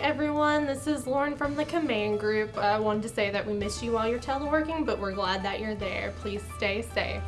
Everyone, this is Lauren from the command group. I wanted to say that we miss you while you're teleworking, but we're glad that you're there. Please stay safe.